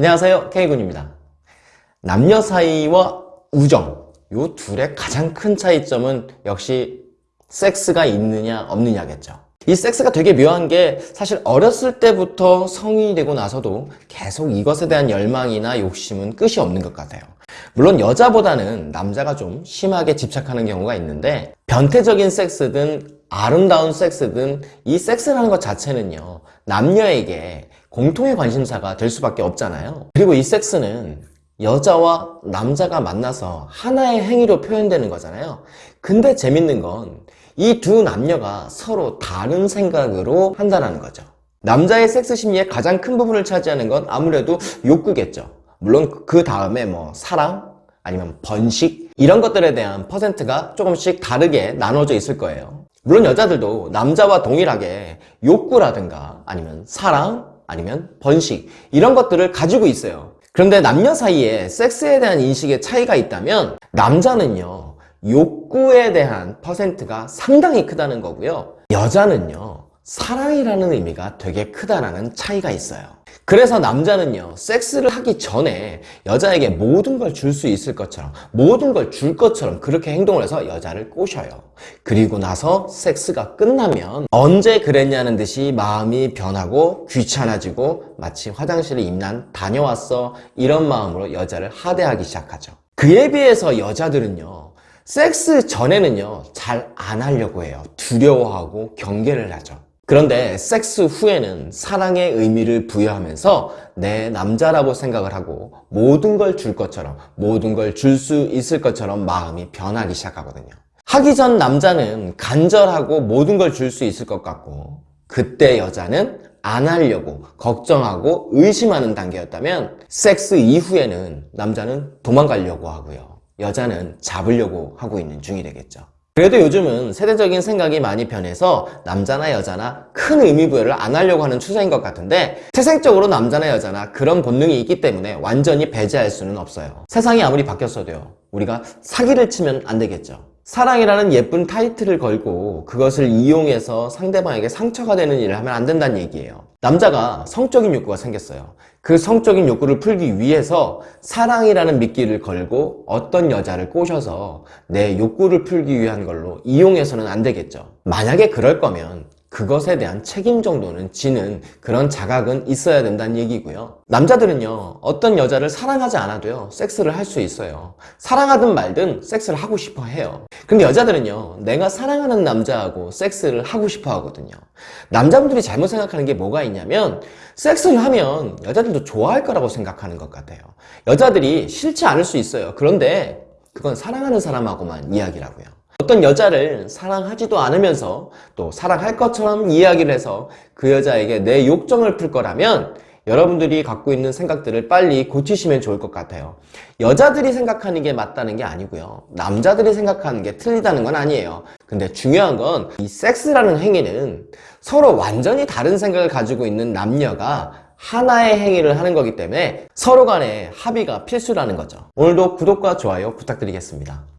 안녕하세요 K군입니다. 남녀 사이와 우정 요 둘의 가장 큰 차이점은 역시 섹스가 있느냐 없느냐겠죠. 이 섹스가 되게 묘한 게 사실 어렸을 때부터 성인이 되고 나서도 계속 이것에 대한 열망이나 욕심은 끝이 없는 것 같아요. 물론 여자보다는 남자가 좀 심하게 집착하는 경우가 있는데 변태적인 섹스든 아름다운 섹스든 이 섹스라는 것 자체는요 남녀에게 공통의 관심사가 될 수밖에 없잖아요. 그리고 이 섹스는 여자와 남자가 만나서 하나의 행위로 표현되는 거잖아요. 근데 재밌는 건 이 두 남녀가 서로 다른 생각으로 한다는 거죠. 남자의 섹스 심리의 가장 큰 부분을 차지하는 건 아무래도 욕구겠죠. 물론 그 다음에 뭐 사랑 아니면 번식 이런 것들에 대한 퍼센트가 조금씩 다르게 나눠져 있을 거예요. 물론 여자들도 남자와 동일하게 욕구라든가 아니면 사랑 아니면 번식 이런 것들을 가지고 있어요. 그런데 남녀 사이에 섹스에 대한 인식의 차이가 있다면 남자는요 욕구에 대한 퍼센트가 상당히 크다는 거고요. 여자는요 사랑이라는 의미가 되게 크다라는 차이가 있어요 그래서 남자는요 섹스를 하기 전에 여자에게 모든 걸 줄 수 있을 것처럼 모든 걸 줄 것처럼 그렇게 행동을 해서 여자를 꼬셔요. 그리고 나서 섹스가 끝나면 언제 그랬냐는 듯이 마음이 변하고 귀찮아지고 마치 화장실에 임난 다녀왔어 이런 마음으로 여자를 하대하기 시작하죠. 그에 비해서 여자들은요 섹스 전에는요 잘 안 하려고 해요. 두려워하고 경계를 하죠 그런데 섹스 후에는 사랑의 의미를 부여하면서 내 남자라고 생각을 하고 모든 걸 줄 것처럼 모든 걸 줄 수 있을 것처럼 마음이 변하기 시작하거든요. 하기 전 남자는 간절하고 모든 걸 줄 수 있을 것 같고 그때 여자는 안 하려고 걱정하고 의심하는 단계였다면 섹스 이후에는 남자는 도망가려고 하고요. 여자는 잡으려고 하고 있는 중이 되겠죠 그래도 요즘은 세대적인 생각이 많이 변해서 남자나 여자나 큰 의미부여를 안 하려고 하는 추세인 것 같은데 태생적으로 남자나 여자나 그런 본능이 있기 때문에 완전히 배제할 수는 없어요. 세상이 아무리 바뀌었어도요. 우리가 사기를 치면 안 되겠죠. 사랑이라는 예쁜 타이틀을 걸고 그것을 이용해서 상대방에게 상처가 되는 일을 하면 안 된다는 얘기예요. 남자가 성적인 욕구가 생겼어요 그 성적인 욕구를 풀기 위해서 사랑이라는 미끼를 걸고 어떤 여자를 꼬셔서 내 욕구를 풀기 위한 걸로 이용해서는 안 되겠죠. 만약에 그럴 거면 그것에 대한 책임 정도는 지는 그런 자각은 있어야 된다는 얘기고요. 남자들은요 어떤 여자를 사랑하지 않아도요 섹스를 할 수 있어요. 사랑하든 말든 섹스를 하고 싶어 해요. 근데 여자들은요 내가 사랑하는 남자하고 섹스를 하고 싶어 하거든요. 남자분들이 잘못 생각하는 게 뭐가 있냐면 섹스를 하면 여자들도 좋아할 거라고 생각하는 것 같아요. 여자들이 싫지 않을 수 있어요. 그런데 그건 사랑하는 사람하고만 이야기라고요 어떤 여자를 사랑하지도 않으면서 또 사랑할 것처럼 이야기를 해서 그 여자에게 내 욕정을 풀 거라면 여러분들이 갖고 있는 생각들을 빨리 고치시면 좋을 것 같아요. 여자들이 생각하는 게 맞다는 게 아니고요. 남자들이 생각하는 게 틀리다는 건 아니에요. 근데 중요한 건 이 섹스라는 행위는 서로 완전히 다른 생각을 가지고 있는 남녀가 하나의 행위를 하는 거기 때문에 서로 간의 합의가 필수라는 거죠. 오늘도 구독과 좋아요 부탁드리겠습니다